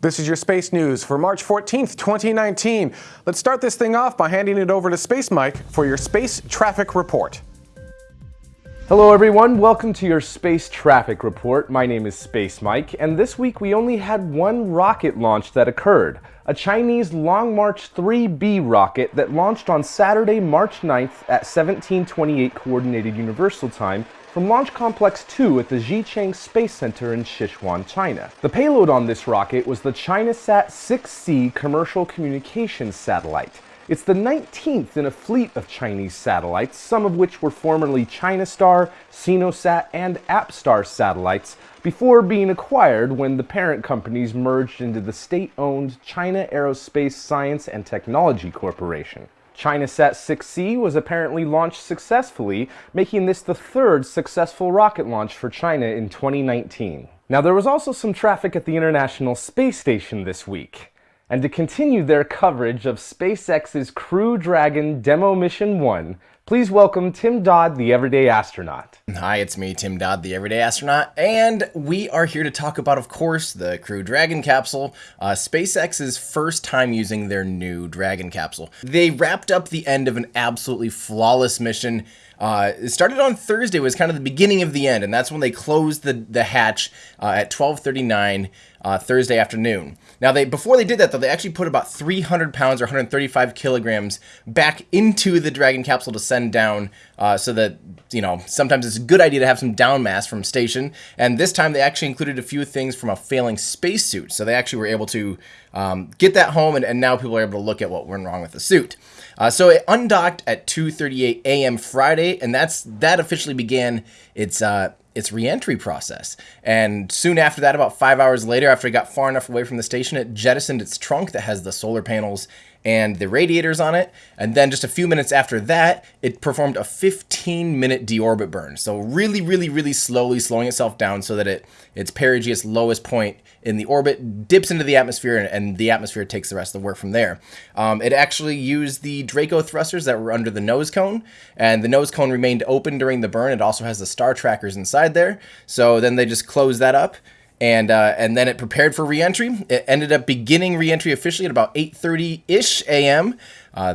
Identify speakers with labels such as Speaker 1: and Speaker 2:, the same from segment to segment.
Speaker 1: This is your space news for March 14th, 2019. Let's start this thing off by handing it over to Space Mike for your space traffic report.
Speaker 2: Hello everyone, welcome to your space traffic report. My name is Space Mike, and this week we only had one rocket launch that occurred. A Chinese Long March 3B rocket that launched on Saturday, March 9th at 1728 Coordinated Universal Time from Launch Complex 2 at the Xichang Space Center in Sichuan, China. The payload on this rocket was the ChinaSat 6C commercial communications satellite. It's the 19th in a fleet of Chinese satellites, some of which were formerly ChinaStar, Sinosat, and APStar satellites, before being acquired when the parent companies merged into the state-owned China Aerospace Science and Technology Corporation. ChinaSat 6C was apparently launched successfully, making this the third successful rocket launch for China in 2019. Now there was also some traffic at the International Space Station this week. And to continue their coverage of SpaceX's Crew Dragon Demo Mission 1, Please welcome Tim Dodd, the Everyday Astronaut.
Speaker 3: Hi, it's me, Tim Dodd, the Everyday Astronaut, and we are here to talk about, of course, the Crew Dragon capsule, uh, SpaceX's first time using their new Dragon capsule. They wrapped up the end of an absolutely flawless mission. Uh, it started on Thursday, was kind of the beginning of the end, and that's when they closed the, the hatch uh, at 1239 uh, Thursday afternoon. Now, they before they did that, though, they actually put about 300 pounds or 135 kilograms back into the Dragon capsule to send down uh, so that, you know, sometimes it's a good idea to have some down mass from station. And this time they actually included a few things from a failing spacesuit. So they actually were able to um, get that home, and, and now people are able to look at what went wrong with the suit. Uh, so it undocked at 2:38 a.m. Friday, and that's that officially began its uh, its reentry process. And soon after that, about five hours later, after it got far enough away from the station, it jettisoned its trunk that has the solar panels and the radiators on it. And then just a few minutes after that, it performed a 15 minute deorbit burn. So really, really, really slowly slowing itself down so that it its perigee, its lowest point in the orbit, dips into the atmosphere and, and the atmosphere takes the rest of the work from there. Um, it actually used the Draco thrusters that were under the nose cone and the nose cone remained open during the burn. It also has the star trackers inside there. So then they just closed that up and uh, and then it prepared for reentry. It ended up beginning reentry officially at about 8:30 ish a.m. Uh,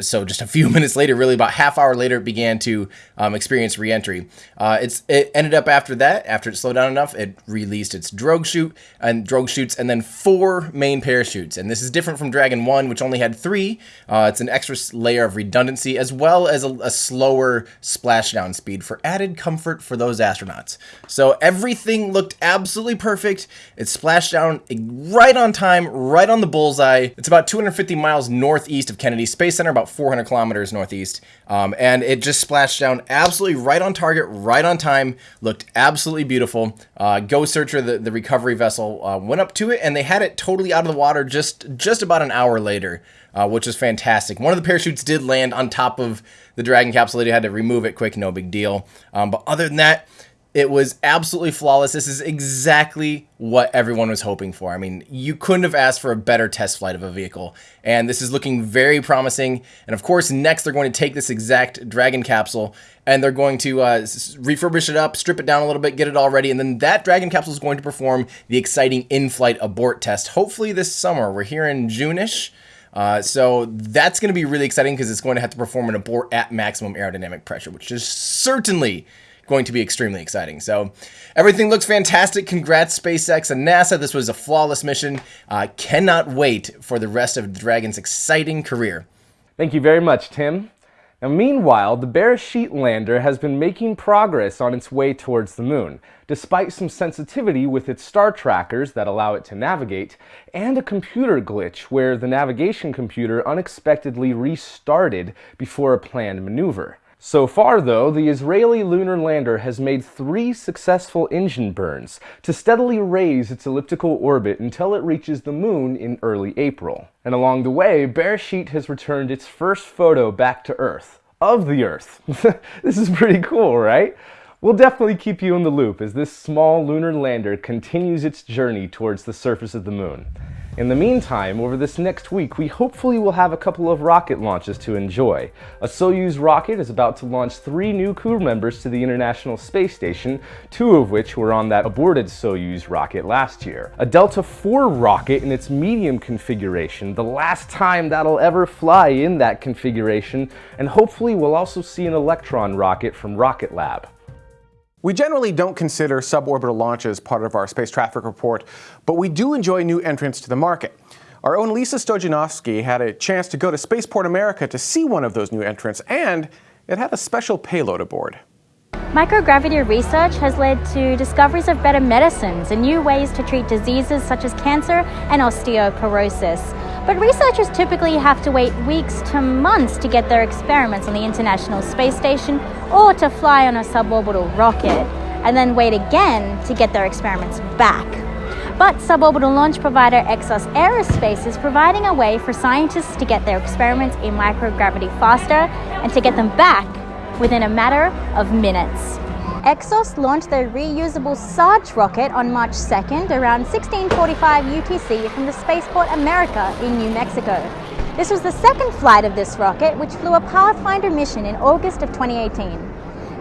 Speaker 3: so just a few minutes later, really about half hour later, it began to um, experience reentry. Uh, it's it ended up after that, after it slowed down enough, it released its drogue chute and drogue chutes, and then four main parachutes. And this is different from Dragon One, which only had three. Uh, it's an extra layer of redundancy as well as a, a slower splashdown speed for added comfort for those astronauts. So everything looked absolutely perfect. It splashed down right on time, right on the bullseye. It's about 250 miles northeast of Kennedy Space Center, about 400 kilometers northeast. Um, and it just splashed down absolutely right on target, right on time, looked absolutely beautiful. Uh, Go Searcher, the, the recovery vessel, uh, went up to it and they had it totally out of the water just, just about an hour later, uh, which is fantastic. One of the parachutes did land on top of the Dragon capsule. They had to remove it quick, no big deal. Um, but other than that, it was absolutely flawless. This is exactly what everyone was hoping for. I mean, you couldn't have asked for a better test flight of a vehicle. And this is looking very promising. And of course, next they're going to take this exact Dragon capsule and they're going to uh, refurbish it up, strip it down a little bit, get it all ready. And then that Dragon capsule is going to perform the exciting in-flight abort test, hopefully this summer. We're here in June-ish. Uh, so that's going to be really exciting because it's going to have to perform an abort at maximum aerodynamic pressure, which is certainly going to be extremely exciting. So everything looks fantastic. Congrats, SpaceX and NASA. This was a flawless mission. Uh, cannot wait for the rest of Dragon's exciting career.
Speaker 2: Thank you very much, Tim. Now, meanwhile, the Beresheet lander has been making progress on its way towards the moon, despite some sensitivity with its star trackers that allow it to navigate, and a computer glitch where the navigation computer unexpectedly restarted before a planned maneuver. So far, though, the Israeli lunar lander has made three successful engine burns to steadily raise its elliptical orbit until it reaches the moon in early April. And along the way, Beresheet has returned its first photo back to Earth. Of the Earth. this is pretty cool, right? We'll definitely keep you in the loop as this small lunar lander continues its journey towards the surface of the moon. In the meantime, over this next week, we hopefully will have a couple of rocket launches to enjoy. A Soyuz rocket is about to launch three new crew members to the International Space Station, two of which were on that aborted Soyuz rocket last year. A Delta IV rocket in its medium configuration, the last time that'll ever fly in that configuration, and hopefully we'll also see an Electron rocket from Rocket Lab.
Speaker 1: We generally don't consider suborbital launches part of our space traffic report, but we do enjoy new entrants to the market. Our own Lisa Stojanovski had a chance to go to Spaceport America to see one of those new entrants, and it had a special payload aboard.
Speaker 4: Microgravity research has led to discoveries of better medicines and new ways to treat diseases such as cancer and osteoporosis. But researchers typically have to wait weeks to months to get their experiments on the International Space Station or to fly on a suborbital rocket, and then wait again to get their experiments back. But suborbital launch provider Exos Aerospace is providing a way for scientists to get their experiments in microgravity faster and to get them back within a matter of minutes. Exos launched their reusable Sarge rocket on March 2nd around 1645 UTC from the Spaceport America in New Mexico. This was the second flight of this rocket, which flew a Pathfinder mission in August of 2018.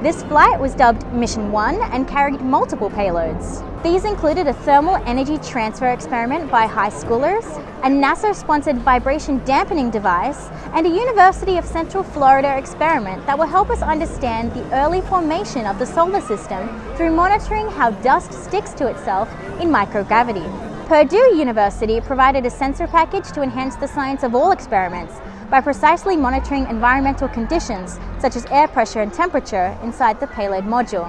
Speaker 4: This flight was dubbed Mission 1 and carried multiple payloads. These included a thermal energy transfer experiment by high schoolers, a NASA-sponsored vibration dampening device, and a University of Central Florida experiment that will help us understand the early formation of the solar system through monitoring how dust sticks to itself in microgravity. Purdue University provided a sensor package to enhance the science of all experiments, by precisely monitoring environmental conditions such as air pressure and temperature inside the payload module.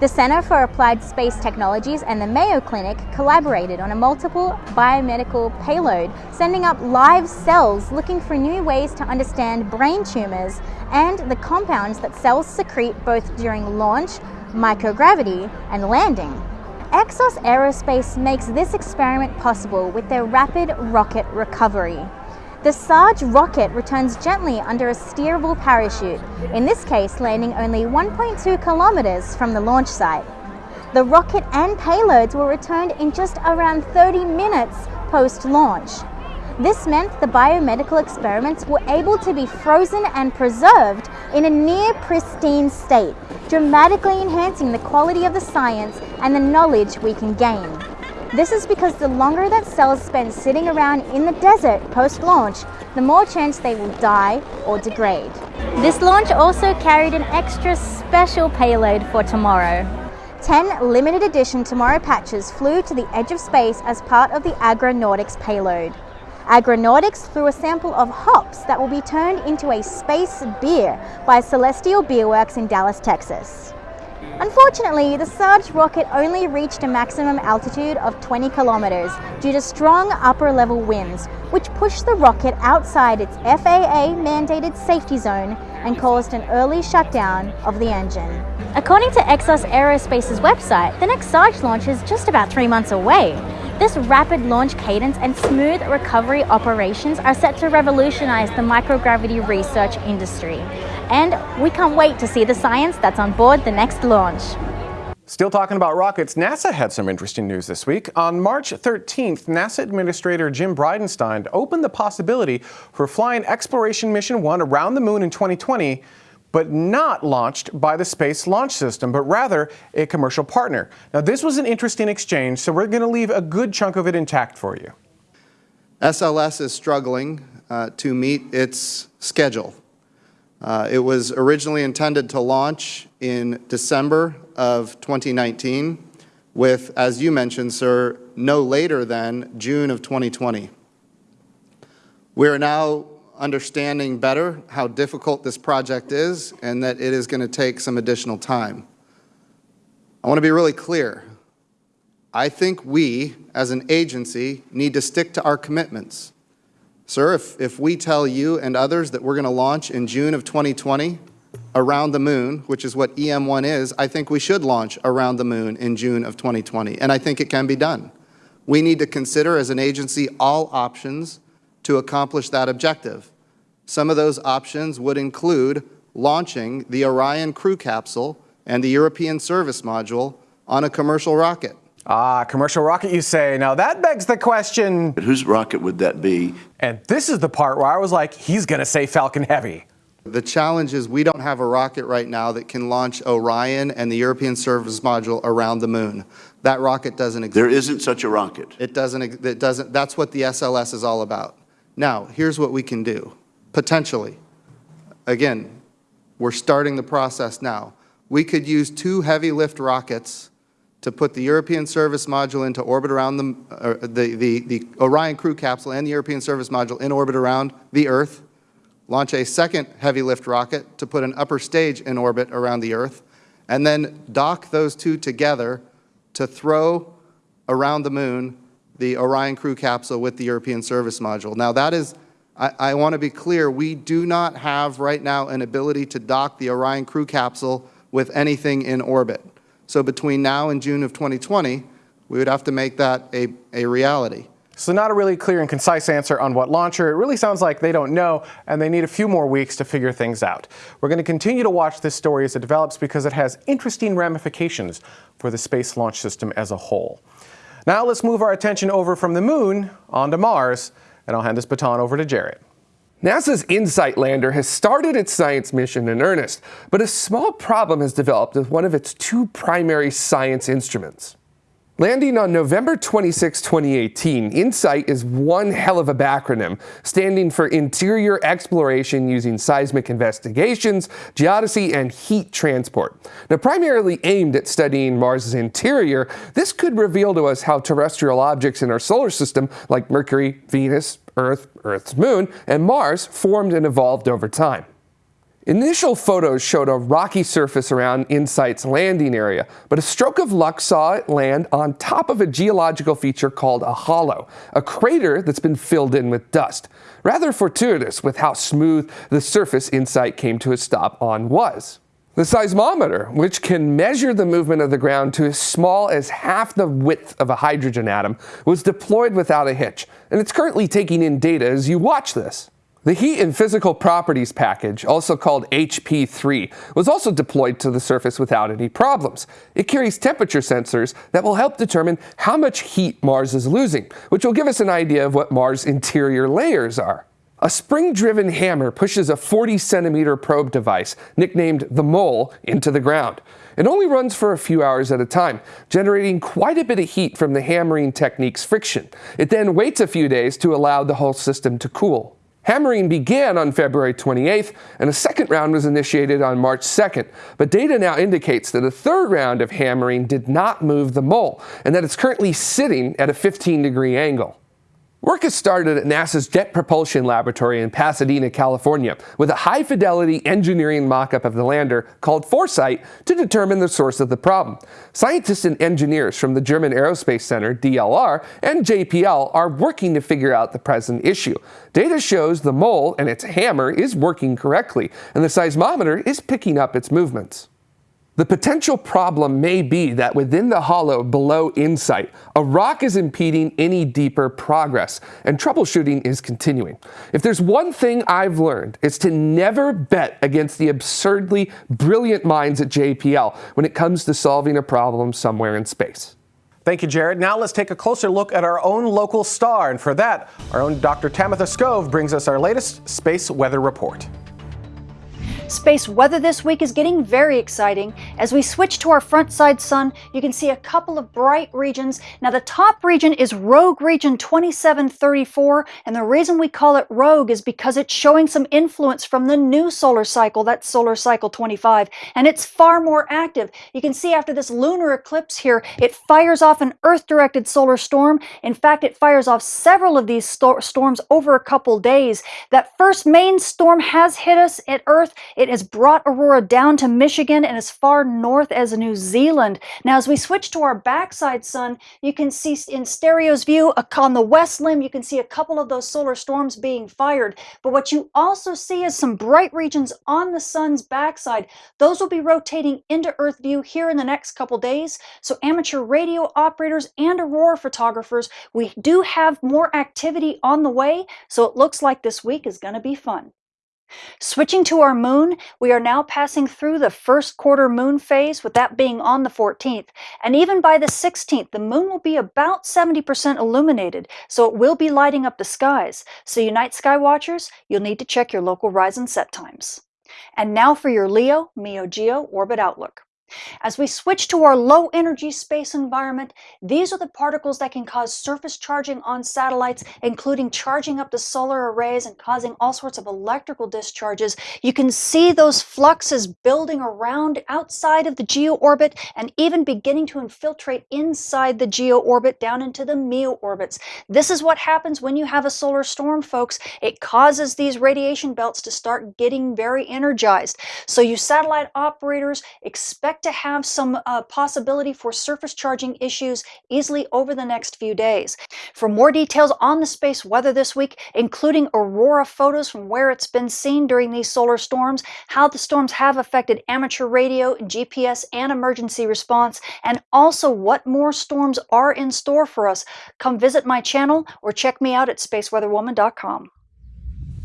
Speaker 4: The Center for Applied Space Technologies and the Mayo Clinic collaborated on a multiple biomedical payload, sending up live cells looking for new ways to understand brain tumors and the compounds that cells secrete both during launch, microgravity, and landing. Exos Aerospace makes this experiment possible with their rapid rocket recovery. The Sarge rocket returns gently under a steerable parachute, in this case landing only 1.2 kilometers from the launch site. The rocket and payloads were returned in just around 30 minutes post-launch. This meant the biomedical experiments were able to be frozen and preserved in a near pristine state, dramatically enhancing the quality of the science and the knowledge we can gain. This is because the longer that cells spend sitting around in the desert post-launch, the more chance they will die or degrade. This launch also carried an extra special payload for tomorrow. 10 limited edition Tomorrow patches flew to the edge of space as part of the Agronautics payload. Agronautics flew a sample of hops that will be turned into a space beer by Celestial Beerworks in Dallas, Texas. Unfortunately, the Sarge rocket only reached a maximum altitude of 20 kilometers due to strong upper level winds, which pushed the rocket outside its FAA mandated safety zone and caused an early shutdown of the engine. According to Exos Aerospace's website, the next Sarge launch is just about three months away. This rapid launch cadence and smooth recovery operations are set to revolutionize the microgravity research industry and we can't wait to see the science that's on board the next launch.
Speaker 1: Still talking about rockets, NASA had some interesting news this week. On March 13th, NASA Administrator Jim Bridenstine opened the possibility for flying Exploration Mission 1 around the moon in 2020, but not launched by the Space Launch System, but rather a commercial partner. Now, this was an interesting exchange, so we're going to leave a good chunk of it intact for you.
Speaker 5: SLS is struggling uh, to meet its schedule uh, it was originally intended to launch in December of 2019 with, as you mentioned, sir, no later than June of 2020. We are now understanding better how difficult this project is and that it is going to take some additional time. I want to be really clear. I think we, as an agency, need to stick to our commitments. Sir, if, if we tell you and others that we're going to launch in June of 2020 around the moon, which is what EM1 is, I think we should launch around the moon in June of 2020, and I think it can be done. We need to consider as an agency all options to accomplish that objective. Some of those options would include launching the Orion crew capsule and the European service module on a commercial rocket.
Speaker 1: Ah, commercial rocket, you say. Now that begs the question.
Speaker 6: But whose rocket would that be?
Speaker 1: And this is the part where I was like, he's going to say Falcon Heavy.
Speaker 5: The challenge is we don't have a rocket right now that can launch Orion and the European Service Module around the moon. That rocket doesn't exist.
Speaker 6: There isn't such a rocket.
Speaker 5: It doesn't, it doesn't, that's what the SLS is all about. Now, here's what we can do, potentially. Again, we're starting the process now. We could use two heavy lift rockets to put the European Service Module into orbit around the, uh, the, the, the Orion crew capsule and the European Service Module in orbit around the Earth, launch a second heavy lift rocket to put an upper stage in orbit around the Earth, and then dock those two together to throw around the moon the Orion crew capsule with the European Service Module. Now that is, I, I want to be clear, we do not have right now an ability to dock the Orion crew capsule with anything in orbit. So between now and June of 2020, we would have to make that a, a reality.
Speaker 1: So not a really clear and concise answer on what launcher. It really sounds like they don't know and they need a few more weeks to figure things out. We're going to continue to watch this story as it develops because it has interesting ramifications for the Space Launch System as a whole. Now let's move our attention over from the moon onto Mars and I'll hand this baton over to Jared.
Speaker 7: NASA's InSight lander has started its science mission in earnest, but a small problem has developed with one of its two primary science instruments. Landing on November 26, 2018, InSight is one hell of a backronym, standing for Interior Exploration Using Seismic Investigations, Geodesy, and Heat Transport. Now, primarily aimed at studying Mars' interior, this could reveal to us how terrestrial objects in our solar system, like Mercury, Venus, Earth, Earth's moon, and Mars, formed and evolved over time. Initial photos showed a rocky surface around InSight's landing area, but a stroke of luck saw it land on top of a geological feature called a hollow, a crater that's been filled in with dust. Rather fortuitous with how smooth the surface InSight came to a stop on was. The seismometer, which can measure the movement of the ground to as small as half the width of a hydrogen atom, was deployed without a hitch, and it's currently taking in data as you watch this. The Heat and Physical Properties package, also called HP3, was also deployed to the surface without any problems. It carries temperature sensors that will help determine how much heat Mars is losing, which will give us an idea of what Mars' interior layers are. A spring-driven hammer pushes a 40 centimeter probe device, nicknamed the Mole, into the ground. It only runs for a few hours at a time, generating quite a bit of heat from the hammering technique's friction. It then waits a few days to allow the whole system to cool. Hammering began on February 28th, and a second round was initiated on March 2nd. But data now indicates that a third round of hammering did not move the mole, and that it's currently sitting at a 15 degree angle. Work has started at NASA's Jet Propulsion Laboratory in Pasadena, California, with a high-fidelity engineering mock-up of the lander called Foresight to determine the source of the problem. Scientists and engineers from the German Aerospace Center, DLR, and JPL are working to figure out the present issue. Data shows the mole and its hammer is working correctly, and the seismometer is picking up its movements. The potential problem may be that within the hollow below InSight, a rock is impeding any deeper progress, and troubleshooting is continuing. If there's one thing I've learned, it's to never bet against the absurdly brilliant minds at JPL when it comes to solving a problem somewhere in space.
Speaker 1: Thank you, Jared. Now let's take a closer look at our own local star, and for that, our own Dr. Tamitha Skov brings us our latest space weather report.
Speaker 8: Space weather this week is getting very exciting. As we switch to our front side sun, you can see a couple of bright regions. Now the top region is Rogue Region 2734, and the reason we call it Rogue is because it's showing some influence from the new solar cycle, that's solar cycle 25, and it's far more active. You can see after this lunar eclipse here, it fires off an Earth-directed solar storm. In fact, it fires off several of these sto storms over a couple days. That first main storm has hit us at Earth. It has brought Aurora down to Michigan and as far north as New Zealand. Now, as we switch to our backside sun, you can see in stereo's view on the west limb, you can see a couple of those solar storms being fired. But what you also see is some bright regions on the sun's backside. Those will be rotating into Earth view here in the next couple days. So amateur radio operators and aurora photographers, we do have more activity on the way. So it looks like this week is going to be fun. Switching to our moon, we are now passing through the first quarter moon phase, with that being on the 14th. And even by the 16th, the moon will be about 70% illuminated, so it will be lighting up the skies. So, you night sky watchers, you'll need to check your local rise and set times. And now for your Leo Meo Geo Orbit Outlook. As we switch to our low energy space environment, these are the particles that can cause surface charging on satellites, including charging up the solar arrays and causing all sorts of electrical discharges. You can see those fluxes building around outside of the geo orbit and even beginning to infiltrate inside the geo orbit down into the MEO orbits. This is what happens when you have a solar storm, folks. It causes these radiation belts to start getting very energized. So you satellite operators expect to have some uh, possibility for surface charging issues easily over the next few days. For more details on the space weather this week, including aurora photos from where it's been seen during these solar storms, how the storms have affected amateur radio, GPS, and emergency response, and also what more storms are in store for us, come visit my channel or check me out at spaceweatherwoman.com.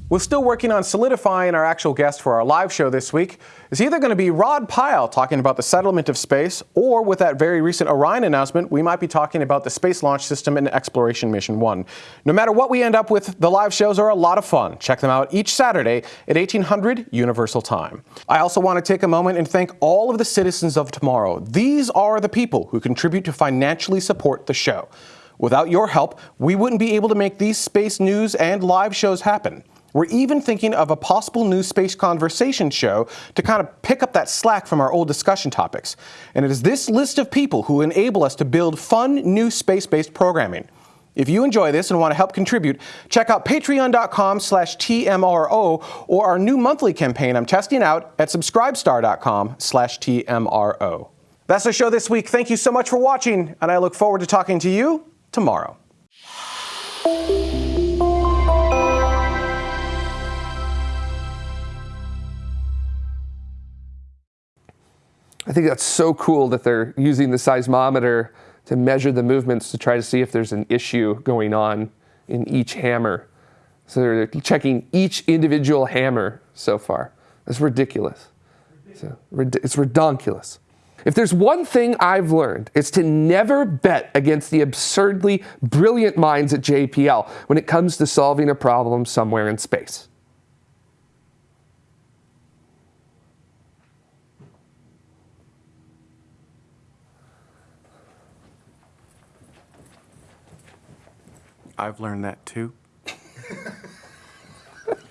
Speaker 1: We're still working on solidifying our actual guest for our live show this week. It's either going to be Rod Pyle talking about the settlement of space, or with that very recent Orion announcement, we might be talking about the Space Launch System and Exploration Mission 1. No matter what we end up with, the live shows are a lot of fun. Check them out each Saturday at 1800 Universal Time. I also want to take a moment and thank all of the citizens of tomorrow. These are the people who contribute to financially support the show. Without your help, we wouldn't be able to make these space news and live shows happen. We're even thinking of a possible new space conversation show to kind of pick up that slack from our old discussion topics. And it is this list of people who enable us to build fun new space-based programming. If you enjoy this and want to help contribute, check out patreon.com slash TMRO or our new monthly campaign I'm testing out at subscribestar.com slash TMRO. That's the show this week. Thank you so much for watching, and I look forward to talking to you tomorrow.
Speaker 7: I think that's so cool that they're using the seismometer to measure the movements to try to see if there's an issue going on in each hammer. So they're checking each individual hammer so far. That's ridiculous. So, it's redonkulous. If there's one thing I've learned, it's to never bet against the absurdly brilliant minds at JPL when it comes to solving a problem somewhere in space.
Speaker 1: I've learned that too.